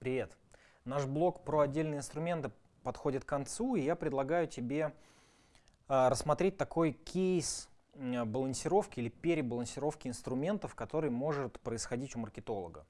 Привет. Наш блог про отдельные инструменты подходит к концу, и я предлагаю тебе э, рассмотреть такой кейс балансировки или перебалансировки инструментов, который может происходить у маркетолога.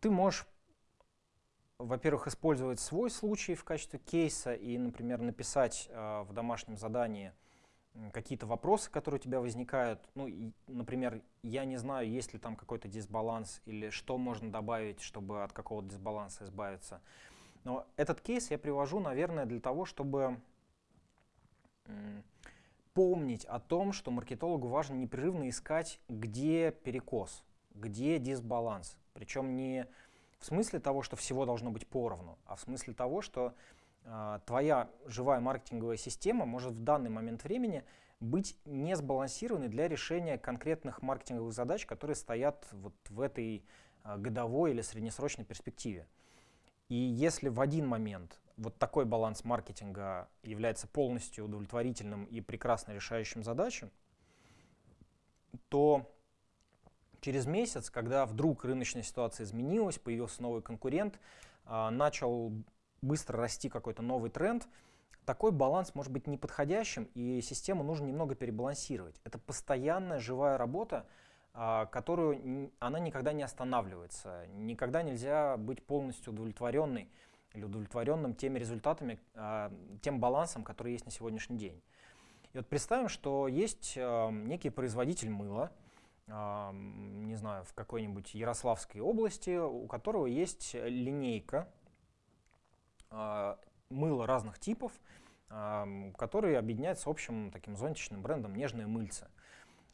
Ты можешь, во-первых, использовать свой случай в качестве кейса и, например, написать э, в домашнем задании какие-то вопросы, которые у тебя возникают. Ну, и, например, я не знаю, есть ли там какой-то дисбаланс или что можно добавить, чтобы от какого-то дисбаланса избавиться. Но этот кейс я привожу, наверное, для того, чтобы помнить о том, что маркетологу важно непрерывно искать, где перекос, где дисбаланс. Причем не в смысле того, что всего должно быть поровну, а в смысле того, что твоя живая маркетинговая система может в данный момент времени быть не сбалансированной для решения конкретных маркетинговых задач, которые стоят вот в этой э, годовой или среднесрочной перспективе. И если в один момент вот такой баланс маркетинга является полностью удовлетворительным и прекрасно решающим задачу, то через месяц, когда вдруг рыночная ситуация изменилась, появился новый конкурент, а, начал быстро расти какой-то новый тренд, такой баланс может быть неподходящим, и систему нужно немного перебалансировать. Это постоянная живая работа, а, которую она никогда не останавливается. Никогда нельзя быть полностью удовлетворенной или удовлетворенным теми результатами, а, тем балансом, который есть на сегодняшний день. И вот представим, что есть а, некий производитель мыла, не знаю, в какой-нибудь Ярославской области, у которого есть линейка мыла разных типов, которые объединяются общим таким зонтичным брендом «Нежные мыльцы».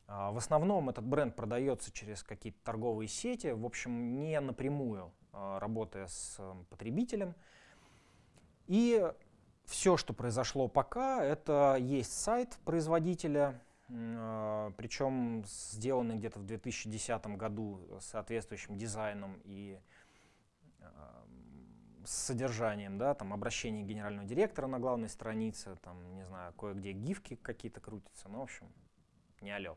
А, в основном этот бренд продается через какие-то торговые сети, в общем, не напрямую а, работая с эм, потребителем. И все, что произошло пока, это есть сайт производителя, а, причем сделанный где-то в 2010 году соответствующим дизайном и с содержанием, да, там обращение генерального директора на главной странице, там, не знаю, кое-где гифки какие-то крутятся, ну, в общем, не алё.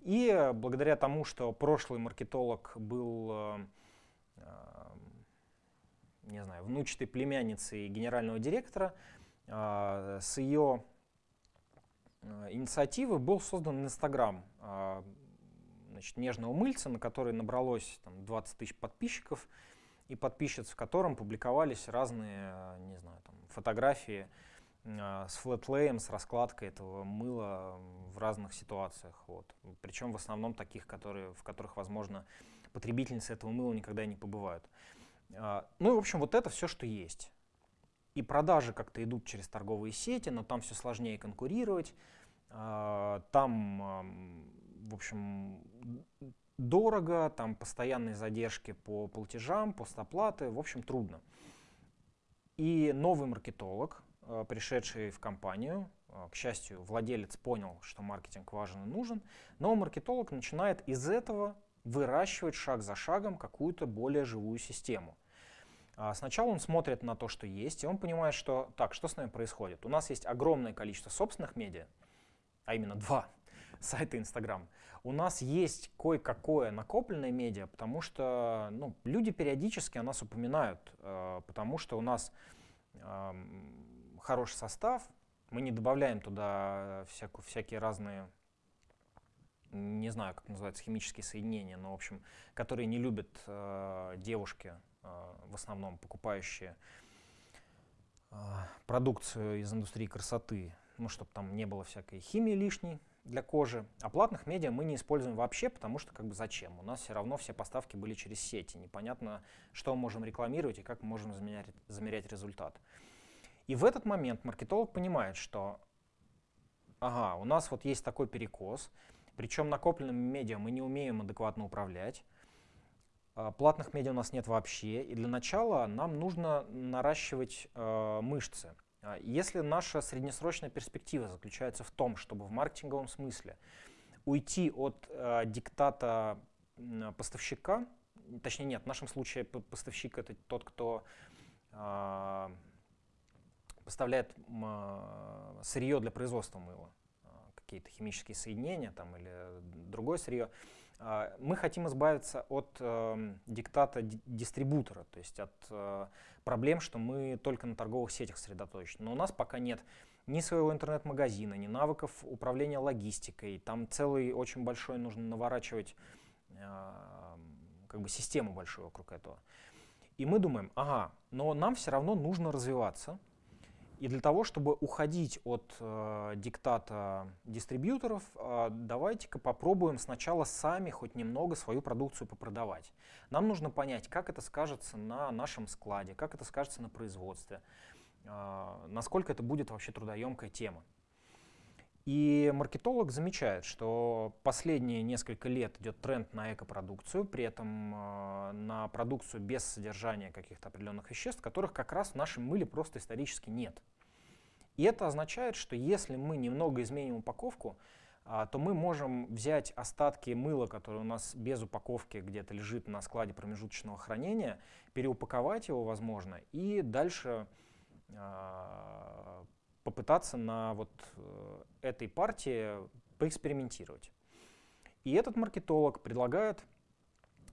И благодаря тому, что прошлый маркетолог был, э, э, не знаю, внучатой племянницей генерального директора, э, с ее инициативы был создан Инстаграм значит, нежного мыльца, на который набралось там, 20 тысяч подписчиков и подписчиц, в котором публиковались разные, не знаю, там, фотографии а, с флетлеем, с раскладкой этого мыла в разных ситуациях. Вот. Причем в основном таких, которые, в которых, возможно, потребительницы этого мыла никогда не побывают. А, ну и, в общем, вот это все, что есть. И продажи как-то идут через торговые сети, но там все сложнее конкурировать. А, там, в общем, дорого, там постоянные задержки по платежам, постоплаты, в общем, трудно. И новый маркетолог, Э, пришедший в компанию, э, к счастью, владелец понял, что маркетинг важен и нужен, но маркетолог начинает из этого выращивать шаг за шагом какую-то более живую систему. А сначала он смотрит на то, что есть, и он понимает, что так, что с нами происходит. У нас есть огромное количество собственных медиа, а именно два сайта Инстаграм. У нас есть кое-какое накопленное медиа, потому что ну, люди периодически о нас упоминают, э, потому что у нас хороший состав, мы не добавляем туда всякую, всякие разные, не знаю, как называется, химические соединения, но, в общем, которые не любят э, девушки, э, в основном покупающие э, продукцию из индустрии красоты, ну, чтобы там не было всякой химии лишней для кожи. А платных медиа мы не используем вообще, потому что как бы зачем? У нас все равно все поставки были через сети. Непонятно, что мы можем рекламировать и как мы можем замерять, замерять результат. И в этот момент маркетолог понимает, что ага, у нас вот есть такой перекос, причем накопленными медиа мы не умеем адекватно управлять, а, платных медиа у нас нет вообще, и для начала нам нужно наращивать э, мышцы. А, если наша среднесрочная перспектива заключается в том, чтобы в маркетинговом смысле уйти от э, диктата поставщика, точнее нет, в нашем случае поставщик это тот, кто э, поставляет а, сырье для производства мыла, какие-то химические соединения там, или другое сырье, мы хотим избавиться от э, диктата дистрибутора, то есть от э, проблем, что мы только на торговых сетях сосредоточены. Но у нас пока нет ни своего интернет-магазина, ни навыков управления логистикой. Там целый очень большой нужно наворачивать э, как бы систему большую вокруг этого. И мы думаем, ага, но нам все равно нужно развиваться, и для того, чтобы уходить от э, диктата дистрибьюторов, э, давайте-ка попробуем сначала сами хоть немного свою продукцию попродавать. Нам нужно понять, как это скажется на нашем складе, как это скажется на производстве, э, насколько это будет вообще трудоемкая тема. И маркетолог замечает, что последние несколько лет идет тренд на экопродукцию, при этом э, на продукцию без содержания каких-то определенных веществ, которых как раз в нашем мыле просто исторически нет. И это означает, что если мы немного изменим упаковку, э, то мы можем взять остатки мыла, которые у нас без упаковки где-то лежит на складе промежуточного хранения, переупаковать его, возможно, и дальше э, попытаться на вот э, этой партии поэкспериментировать. И этот маркетолог предлагает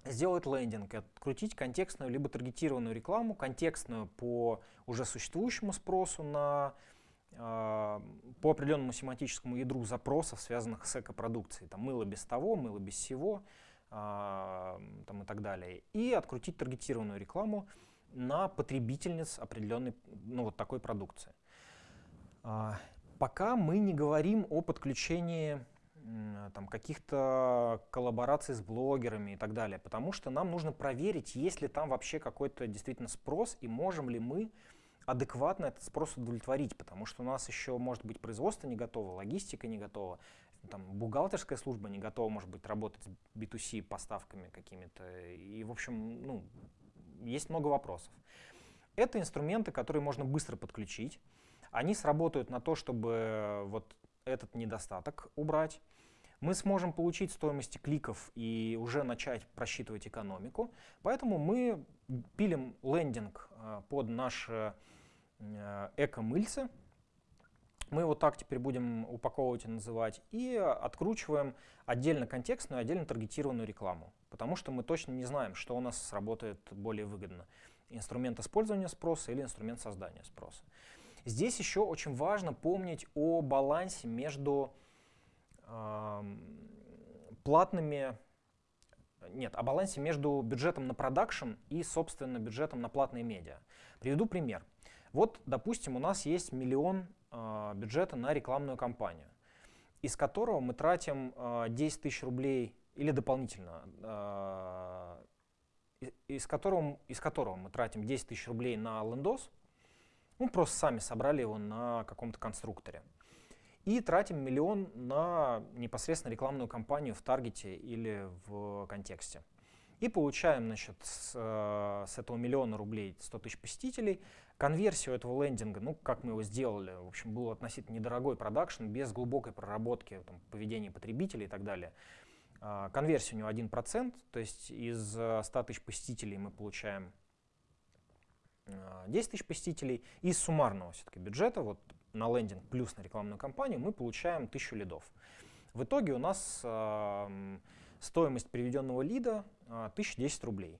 сделать лендинг, открутить контекстную либо таргетированную рекламу, контекстную по уже существующему спросу на э, по определенному семантическому ядру запросов, связанных с экопродукцией. Там мыло без того, мыло без всего э, там и так далее. И открутить таргетированную рекламу на потребительниц определенной, ну, вот такой продукции. А, пока мы не говорим о подключении там, каких-то коллабораций с блогерами и так далее, потому что нам нужно проверить, есть ли там вообще какой-то действительно спрос и можем ли мы адекватно этот спрос удовлетворить, потому что у нас еще может быть производство не готово, логистика не готова, там, бухгалтерская служба не готова, может быть, работать с B2C поставками какими-то. И, в общем, ну, есть много вопросов. Это инструменты, которые можно быстро подключить они сработают на то, чтобы э, вот этот недостаток убрать. Мы сможем получить стоимости кликов и уже начать просчитывать экономику. Поэтому мы пилим лендинг э, под наши э, эко-мыльцы. Мы его так теперь будем упаковывать и называть. И откручиваем отдельно контекстную, отдельно таргетированную рекламу. Потому что мы точно не знаем, что у нас сработает более выгодно. Инструмент использования спроса или инструмент создания спроса. Здесь еще очень важно помнить о балансе между э, платными, нет, о балансе между бюджетом на продакшн и, собственно, бюджетом на платные медиа. Приведу пример. Вот, допустим, у нас есть миллион э, бюджета на рекламную кампанию, из которого мы тратим э, 10 тысяч рублей или дополнительно, э, из, которого, из которого мы тратим 10 тысяч рублей на лендос, мы просто сами собрали его на каком-то конструкторе. И тратим миллион на непосредственно рекламную кампанию в таргете или в контексте. И получаем значит, с, э, с этого миллиона рублей 100 тысяч посетителей. Конверсию этого лендинга, ну, как мы его сделали, в общем, был относительно недорогой продакшн, без глубокой проработки там, поведения потребителей и так далее. Э, конверсия у него 1%, то есть из 100 тысяч посетителей мы получаем 10 тысяч посетителей. Из суммарного все-таки бюджета, вот на лендинг плюс на рекламную кампанию, мы получаем 1000 лидов. В итоге у нас э, стоимость приведенного лида э, 1010 рублей.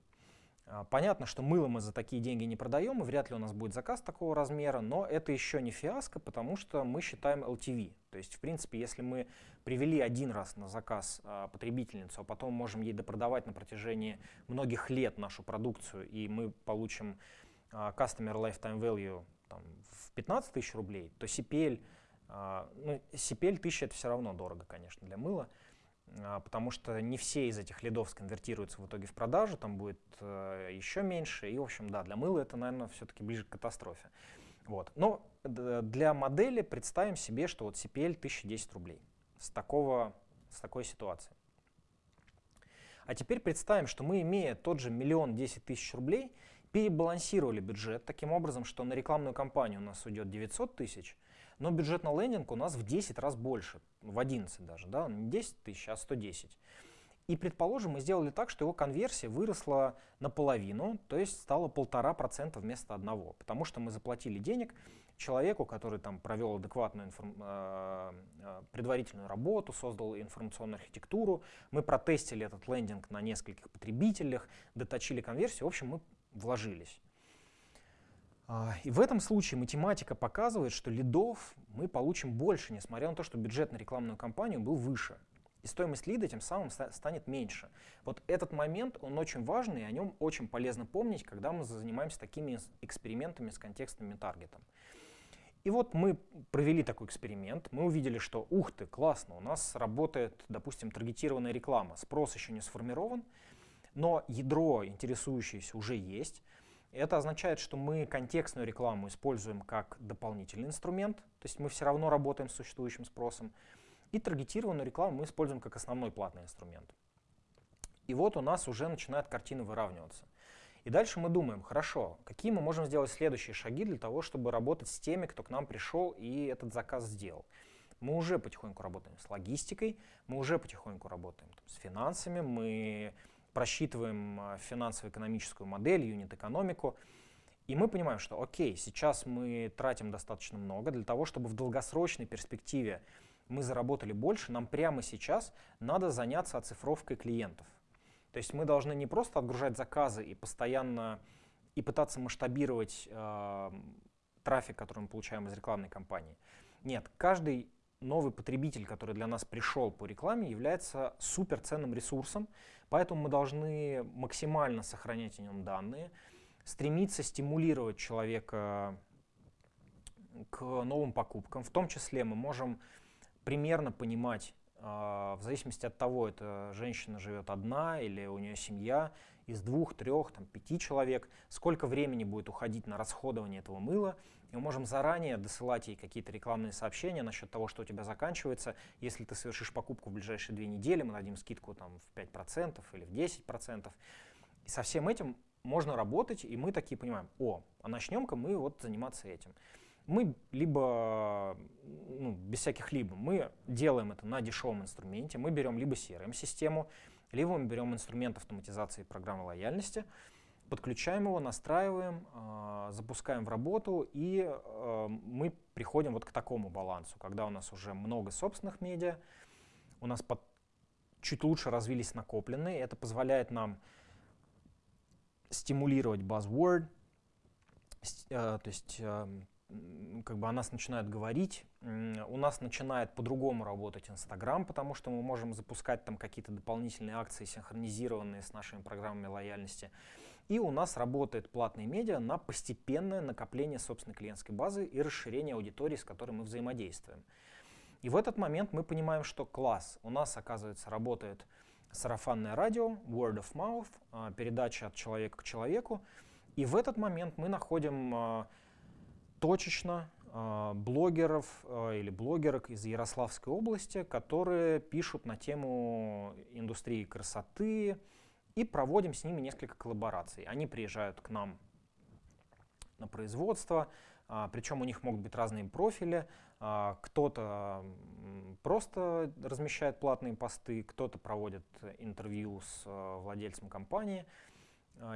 Понятно, что мыло мы за такие деньги не продаем, и вряд ли у нас будет заказ такого размера, но это еще не фиаско, потому что мы считаем LTV. То есть, в принципе, если мы привели один раз на заказ а, потребительницу, а потом можем ей допродавать на протяжении многих лет нашу продукцию, и мы получим а, customer lifetime value там, в 15 тысяч рублей, то CPL, а, ну, CPL 1000 это все равно дорого, конечно, для мыла, а, потому что не все из этих лидов сконвертируются в итоге в продажу, там будет э, еще меньше, и, в общем, да, для мыла это, наверное, все-таки ближе к катастрофе. Вот. Но для модели представим себе, что вот CPL 1010 рублей с, такого, с такой ситуации. А теперь представим, что мы, имея тот же миллион десять тысяч рублей, перебалансировали бюджет таким образом, что на рекламную кампанию у нас уйдет 900 тысяч, но бюджет на лендинг у нас в 10 раз больше, в 11 даже, да, не 10 тысяч, а 110. И, предположим, мы сделали так, что его конверсия выросла наполовину, то есть стало полтора процента вместо одного, потому что мы заплатили денег человеку, который там провел адекватную информ... Э, э, предварительную работу, создал информационную архитектуру. Мы протестили этот лендинг на нескольких потребителях, доточили конверсию. В общем, мы вложились. А, и в этом случае математика показывает, что лидов мы получим больше, несмотря на то, что бюджет на рекламную кампанию был выше. И стоимость лида тем самым станет меньше. Вот этот момент, он очень важный, и о нем очень полезно помнить, когда мы занимаемся такими экспериментами с контекстным таргетом. И вот мы провели такой эксперимент, мы увидели, что ух ты, классно, у нас работает, допустим, таргетированная реклама, спрос еще не сформирован, но ядро интересующееся уже есть. Это означает, что мы контекстную рекламу используем как дополнительный инструмент, то есть мы все равно работаем с существующим спросом, и таргетированную рекламу мы используем как основной платный инструмент. И вот у нас уже начинает картина выравниваться. И дальше мы думаем, хорошо, какие мы можем сделать следующие шаги для того, чтобы работать с теми, кто к нам пришел и этот заказ сделал. Мы уже потихоньку работаем с логистикой, мы уже потихоньку работаем там, с финансами, мы просчитываем а, финансово-экономическую модель, юнит-экономику, и мы понимаем, что окей, сейчас мы тратим достаточно много для того, чтобы в долгосрочной перспективе мы заработали больше, нам прямо сейчас надо заняться оцифровкой клиентов. То есть мы должны не просто отгружать заказы и постоянно и пытаться масштабировать э, трафик, который мы получаем из рекламной кампании. Нет, каждый новый потребитель, который для нас пришел по рекламе, является суперценным ресурсом, поэтому мы должны максимально сохранять о нем данные, стремиться стимулировать человека к новым покупкам. В том числе мы можем примерно понимать, а, в зависимости от того, это женщина живет одна или у нее семья, из двух, трех, там, пяти человек, сколько времени будет уходить на расходование этого мыла, и мы можем заранее досылать ей какие-то рекламные сообщения насчет того, что у тебя заканчивается. Если ты совершишь покупку в ближайшие две недели, мы дадим скидку там, в 5% или в 10%. И со всем этим можно работать, и мы такие понимаем, о, а начнем-ка мы вот заниматься этим. Мы либо, ну, без всяких либо, мы делаем это на дешевом инструменте, мы берем либо CRM-систему, либо мы берем инструмент автоматизации программы лояльности, подключаем его, настраиваем, э, запускаем в работу, и э, мы приходим вот к такому балансу, когда у нас уже много собственных медиа, у нас под, чуть лучше развились накопленные, это позволяет нам стимулировать buzzword, э, то есть э, как бы о нас начинают говорить, у нас начинает по-другому работать Инстаграм, потому что мы можем запускать там какие-то дополнительные акции, синхронизированные с нашими программами лояльности. И у нас работает платные медиа на постепенное накопление собственной клиентской базы и расширение аудитории, с которой мы взаимодействуем. И в этот момент мы понимаем, что класс. У нас, оказывается, работает сарафанное радио, word of mouth, а, передача от человека к человеку. И в этот момент мы находим а, точечно э, блогеров или блогерок из Ярославской области, которые пишут на тему индустрии красоты, и проводим с ними несколько коллабораций. Они приезжают к нам на производство, а, причем у них могут быть разные профили. А, кто-то просто размещает платные посты, кто-то проводит интервью с а, владельцем компании,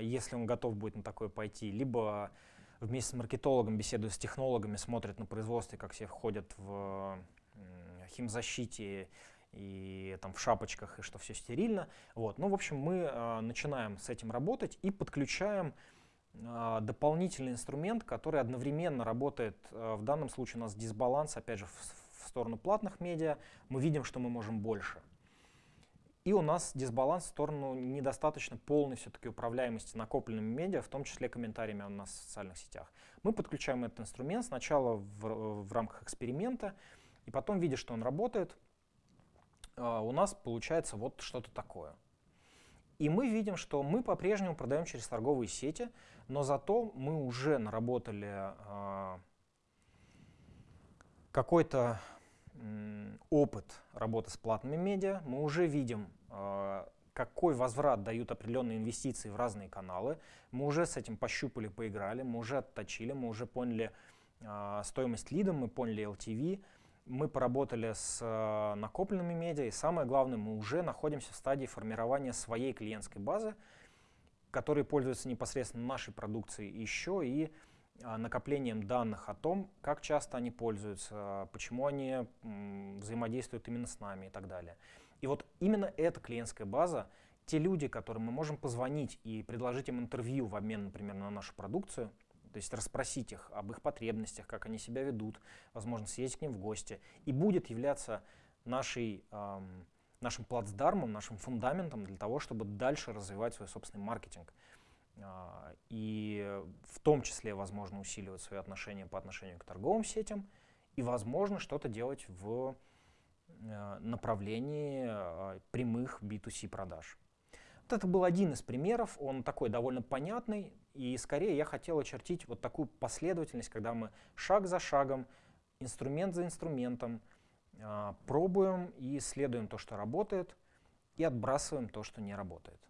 если он готов будет на такое пойти, либо вместе с маркетологом беседует с технологами, смотрит на производстве, как все входят в химзащите и там в шапочках, и что все стерильно. Вот. Ну, в общем, мы э, начинаем с этим работать и подключаем э, дополнительный инструмент, который одновременно работает, э, в данном случае у нас дисбаланс, опять же, в, в сторону платных медиа, мы видим, что мы можем больше. И у нас дисбаланс в сторону недостаточно полной все-таки управляемости накопленными медиа, в том числе комментариями у нас в социальных сетях. Мы подключаем этот инструмент сначала в, в рамках эксперимента, и потом, видя, что он работает, у нас получается вот что-то такое. И мы видим, что мы по-прежнему продаем через торговые сети, но зато мы уже наработали э, какой-то опыт работы с платными медиа, мы уже видим а, какой возврат дают определенные инвестиции в разные каналы. Мы уже с этим пощупали, поиграли, мы уже отточили, мы уже поняли стоимость лида, мы поняли LTV, мы поработали с э, накопленными медиа, и самое главное, мы уже находимся в стадии формирования своей клиентской базы, которые пользуются непосредственно нашей продукцией еще и накоплением данных о том, как часто они пользуются, почему они взаимодействуют именно с нами и так далее. И вот именно эта клиентская база, те люди, которым мы можем позвонить и предложить им интервью в обмен, например, на нашу продукцию, то есть расспросить их об их потребностях, как они себя ведут, возможно, съездить к ним в гости, и будет являться нашей, эм, нашим плацдармом, нашим фундаментом для того, чтобы дальше развивать свой собственный маркетинг. Э, и в том числе, возможно, усиливать свои отношения по отношению к торговым сетям, и, возможно, что-то делать в э, направлении э, прямых B2C продаж. Вот это был один из примеров, он такой довольно понятный, и скорее я хотел очертить вот такую последовательность, когда мы шаг за шагом, инструмент за инструментом э, пробуем и исследуем то, что работает, и отбрасываем то, что не работает.